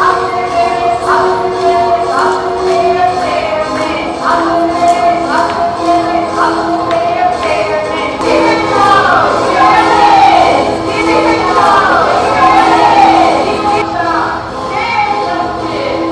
아,